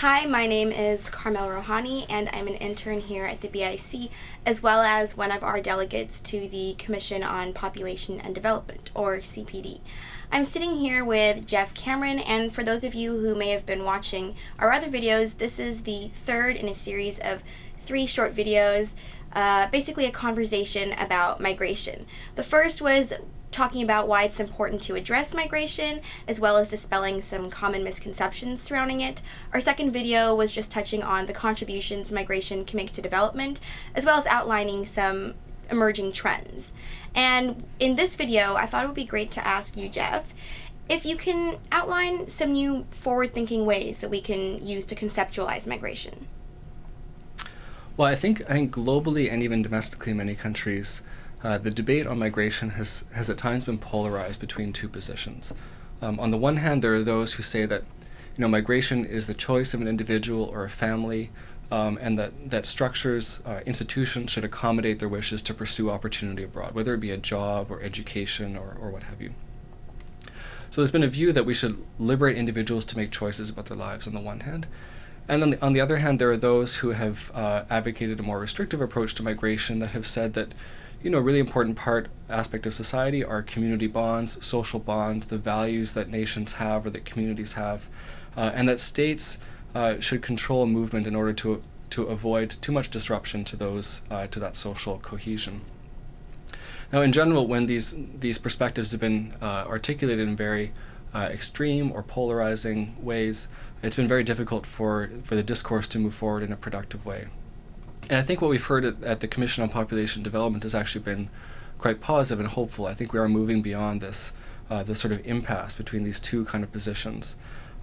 Hi, my name is Carmel Rohani, and I'm an intern here at the BIC, as well as one of our delegates to the Commission on Population and Development, or CPD. I'm sitting here with Jeff Cameron, and for those of you who may have been watching our other videos, this is the third in a series of three short videos, uh, basically a conversation about migration. The first was talking about why it's important to address migration, as well as dispelling some common misconceptions surrounding it. Our second video was just touching on the contributions migration can make to development, as well as outlining some emerging trends. And in this video, I thought it would be great to ask you, Jeff, if you can outline some new forward-thinking ways that we can use to conceptualize migration. Well, I think I think globally and even domestically many countries, uh, the debate on migration has, has at times been polarized between two positions. Um, on the one hand, there are those who say that you know, migration is the choice of an individual or a family, um, and that, that structures, uh, institutions should accommodate their wishes to pursue opportunity abroad, whether it be a job or education or, or what have you. So there's been a view that we should liberate individuals to make choices about their lives on the one hand. And on the, on the other hand, there are those who have uh, advocated a more restrictive approach to migration that have said that you know, a really important part aspect of society are community bonds, social bonds, the values that nations have or that communities have, uh, and that states uh, should control movement in order to to avoid too much disruption to those uh, to that social cohesion. Now, in general, when these these perspectives have been uh, articulated in very uh, extreme or polarizing ways, it's been very difficult for for the discourse to move forward in a productive way. And I think what we've heard at, at, the Commission on Population Development has actually been quite positive and hopeful. I think we are moving beyond this, uh, this sort of impasse between these two kind of positions.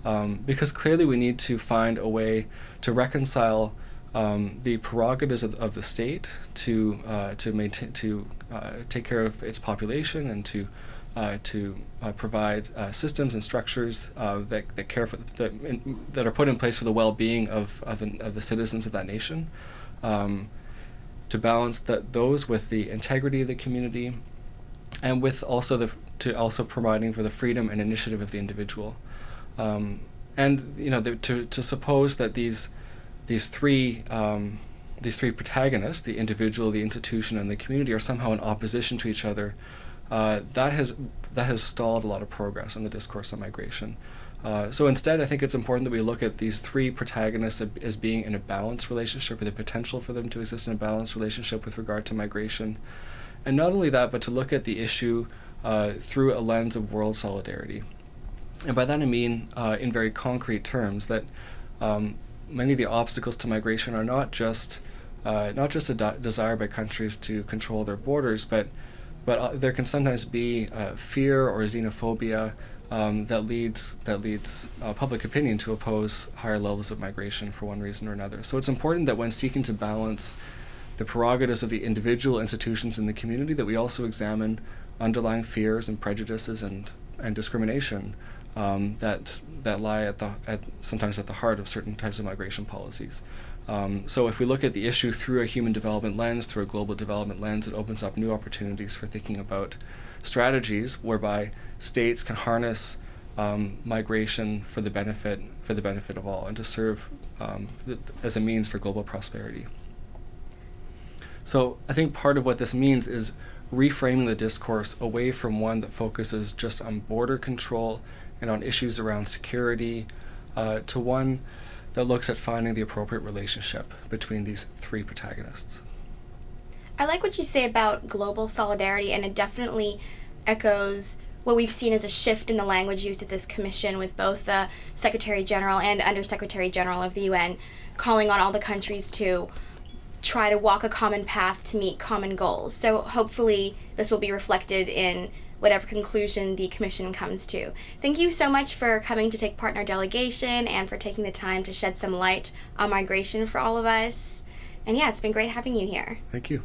Um, because clearly we need to find a way to reconcile um, the prerogatives of, of, the state to uh, to maintain to uh, take care of its population and to uh, to uh, provide uh, systems and structures uh, that, that care for that, in, that are put in place for the well-being of, of the, of the citizens of that nation um, to balance that those with the integrity of the community and with also the to also providing for the freedom and initiative of the individual. Um, and you know the, to to suppose that these these three um, these three protagonists the individual the institution and the community are somehow in opposition to each other uh, that has that has stalled a lot of progress in the discourse on migration uh, so instead, I think it's important that we look at these three protagonists as being in a balanced relationship, with the potential for them to exist in a balanced relationship with regard to migration. And not only that, but to look at the issue uh, through a lens of world solidarity. And by that I mean, uh, in very concrete terms, that um, many of the obstacles to migration are not just uh, not just a desire by countries to control their borders, but but uh, there can sometimes be fear or xenophobia um, that leads that leads uh, public opinion to oppose higher levels of migration for one reason or another. So it's important that when seeking to balance the prerogatives of the individual institutions in the community, that we also examine underlying fears and prejudices and and discrimination um, that that lie at the at sometimes at the heart of certain types of migration policies. Um, so if we look at the issue through a human development lens, through a global development lens, it opens up new opportunities for thinking about strategies whereby states can harness um, migration for the benefit for the benefit of all and to serve um, as a means for global prosperity. So I think part of what this means is reframing the discourse away from one that focuses just on border control and on issues around security uh, to one that looks at finding the appropriate relationship between these three protagonists. I like what you say about global solidarity, and it definitely echoes what we've seen as a shift in the language used at this commission with both the Secretary General and Undersecretary General of the UN calling on all the countries to try to walk a common path to meet common goals. So hopefully this will be reflected in whatever conclusion the commission comes to. Thank you so much for coming to take part in our delegation and for taking the time to shed some light on migration for all of us. And yeah, it's been great having you here. Thank you.